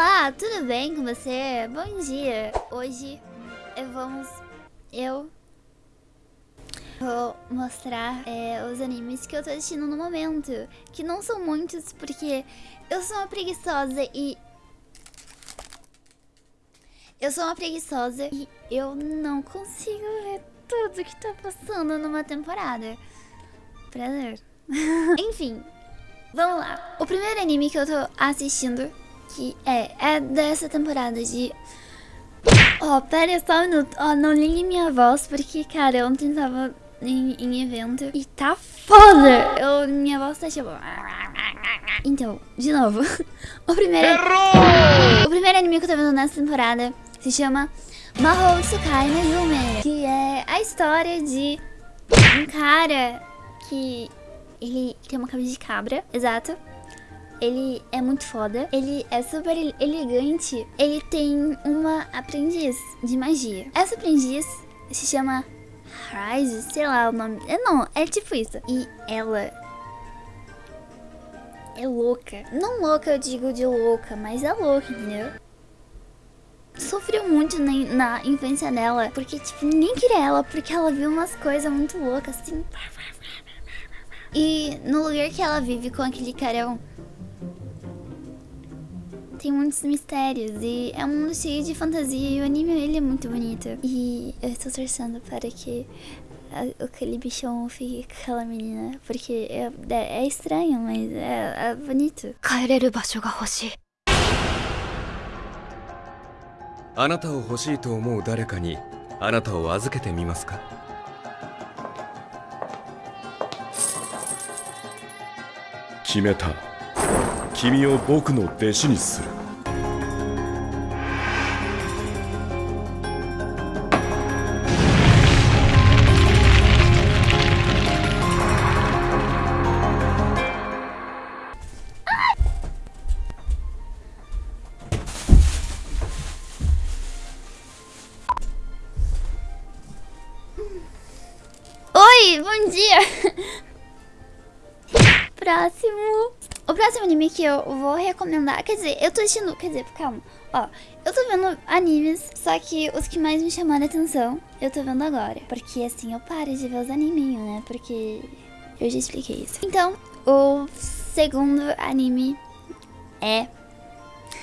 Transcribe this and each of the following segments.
Olá, tudo bem com você? Bom dia. Hoje vamos... Eu vou mostrar é, os animes que eu tô assistindo no momento. Que não são muitos, porque eu sou uma preguiçosa e... Eu sou uma preguiçosa e eu não consigo ver tudo que tá passando numa temporada. Prazer. Enfim, vamos lá. O primeiro anime que eu tô assistindo, que é, é dessa temporada de... Ó, oh, pera só um minuto. Ó, oh, não ligue minha voz, porque, cara, ontem tava em, em evento e tá foda. Eu, minha voz tá tipo... Então, de novo. O primeiro... Errou! O primeiro anime que eu tô vendo nessa temporada se chama Mahou Tsukai no Yume, que é a história de um cara que ele tem uma cabeça de cabra, exato. Ele é muito foda, ele é super elegante, ele tem uma aprendiz de magia. Essa aprendiz se chama Rise, sei lá o nome. É, não, é tipo isso. E ela é louca. Não louca eu digo de louca, mas é louca, entendeu? sofreu muito na, na, infância dela, porque, tipo, ninguém queria ela, porque ela viu umas coisas muito loucas, assim. E no lugar que ela vive com aquele carão, tem muitos mistérios e é um mundo cheio de fantasia e o anime ele é muito bonito. E eu estou torcendo para que aquele bichão fique com aquela menina, porque é, é, é estranho, mas é, é bonito. 帰れる場所が欲しい。あなたを欲しいと思う誰かにあなたを預けてみますか決めた 君を僕の弟子にする Oi, bom dia! Próximo. O próximo anime que eu vou recomendar, quer dizer, eu tô assistindo, quer dizer, calma. Ó, eu tô vendo animes, só que os que mais me chamaram a atenção, eu tô vendo agora. Porque assim, eu paro de ver os animinhos, né? Porque eu já expliquei isso. Então, o segundo anime é...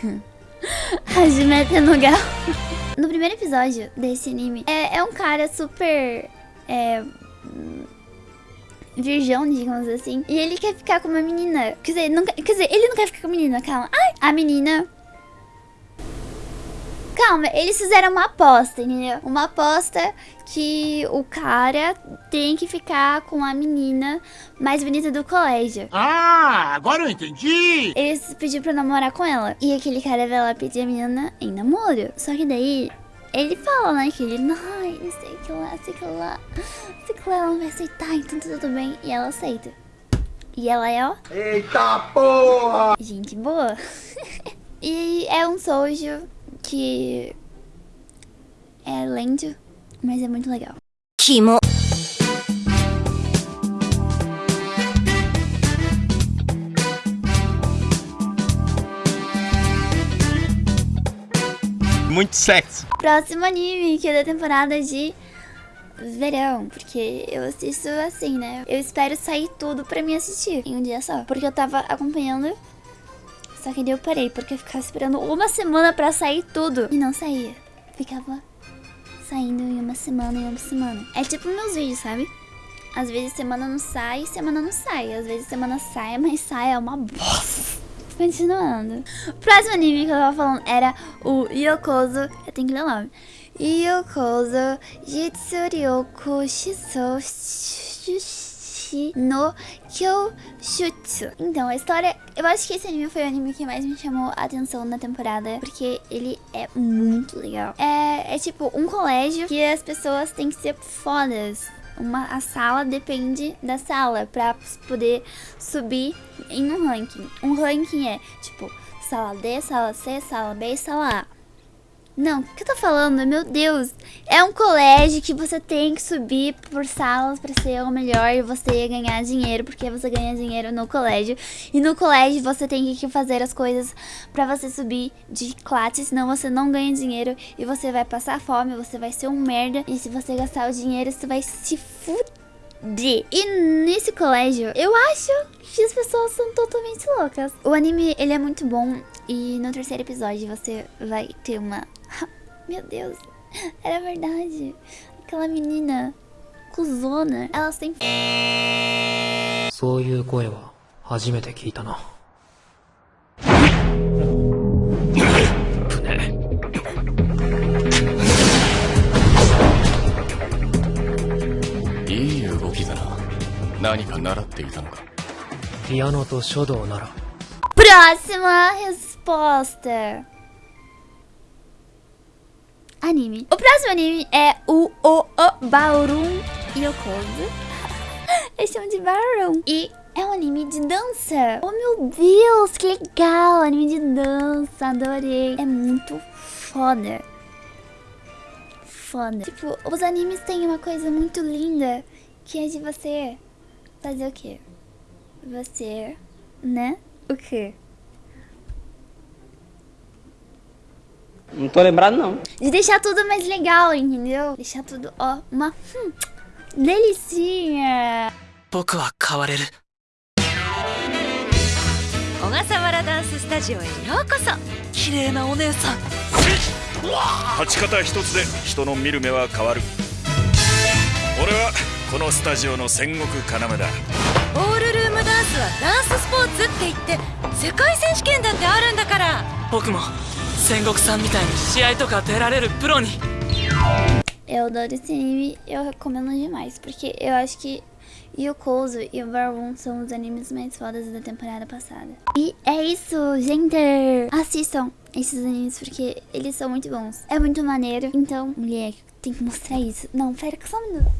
Hajime no Gal. No primeiro episódio desse anime, é, é um cara super... É, virgão, digamos assim. E ele quer ficar com uma menina. Quer dizer, não, quer dizer, ele não quer ficar com a menina, calma. Ai, a menina... Calma, eles fizeram uma aposta, entendeu? Uma aposta que o cara tem que ficar com a menina mais bonita do colégio. Ah, agora eu entendi! Eles pediram pra namorar com ela. E aquele cara vai lá pedir a menina em namoro. Só que daí ele fala, né, que ele, não, sei que lá, sei que lá, sei que lá, ela não vai aceitar, então tá tudo bem. E ela aceita. E ela é, ó... Eita porra! Gente boa. e é um sojo que é lento, mas é muito legal. Kimo. Muito sexy. Próximo anime, que é da temporada de verão, porque eu assisto assim, né? Eu espero sair tudo pra me assistir em um dia só, porque eu tava acompanhando, só que daí eu parei, porque eu ficava esperando uma semana pra sair tudo, e não saía. Ficava saindo em uma semana, em uma semana. É tipo meus vídeos, sabe? Às vezes semana não sai, semana não sai. Às vezes semana sai, mas sai é uma bosta. Continuando. O próximo anime que eu tava falando era o Yokozo. Eu tenho que ler o nome. Yokozo Jitsuryoku Shisou no Kyoshutsu. Então, a história... Eu acho que esse anime foi o anime que mais me chamou a atenção na temporada. Porque ele é muito legal. É, é tipo um colégio que as pessoas têm que ser fodas uma, a sala depende da sala para poder subir em um ranking. Um ranking é tipo sala D, sala C, sala B e sala A. Não, o que eu tô falando? Meu Deus. É um colégio que você tem que subir por salas pra ser o melhor e você ganhar dinheiro, porque você ganha dinheiro no colégio. E no colégio você tem que fazer as coisas pra você subir de classe, senão você não ganha dinheiro e você vai passar fome, você vai ser um merda. E se você gastar o dinheiro, você vai se fuder. E nesse colégio, eu acho que as pessoas são totalmente loucas. O anime, ele é muito bom e no terceiro episódio você vai ter uma Meu Deus, era verdade. Aquela menina cuzona, elas têm. そういう声は初めて聞いたな。いい動きだな何か習っていたのかピアノと書道なら Próxima resposta. Anime. O próximo anime é o O O Ballroom Yokozu. Eles chamam de Ballroom. E é um anime de dança. Oh meu Deus, que legal. Anime de dança, adorei. É muito foda. Foda. Tipo, os animes têm uma coisa muito linda que é de você fazer o quê? Você, né? O quê? Não tô lembrado, não. De deixar tudo mais legal, entendeu? Deixar tudo, ó, uma hum, delicinha. 僕は変われる小笠原ダンススタジオへようこそ。綺麗なお姉さん立ち方一つで人の見る目は変わる俺はこのスタジオの戦国要だオールルームダンスはダンススポーツって言って世界選手権だってあるんだから。僕も 戦国さんみたいに試合とか出られるプロに Eu adoro esse anime, eu recomendo demais, porque eu acho que Yokozo e o Baron são os animes mais fodas da temporada passada. E é isso, gente! Assistam esses animes, porque eles são muito bons. É muito maneiro, então, mulher, tem que mostrar isso. Não, pera, só um minuto.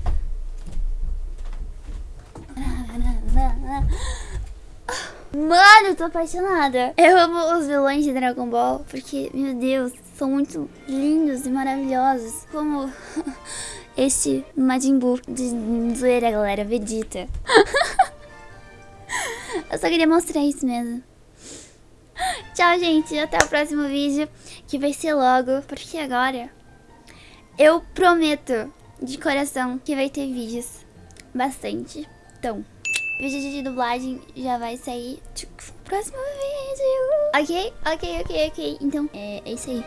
Mano, eu tô apaixonada. Eu amo os vilões de Dragon Ball, porque, meu Deus, são muito lindos e maravilhosos. Como esse Majin Buu de zoeira, galera, Vegeta. eu só queria mostrar isso mesmo. Tchau, gente. Até o próximo vídeo, que vai ser logo, porque agora eu prometo de coração que vai ter vídeos bastante. Então, vídeo de dublagem já vai sair no próximo vídeo. Ok? Ok, ok, ok. Então, é, é isso aí.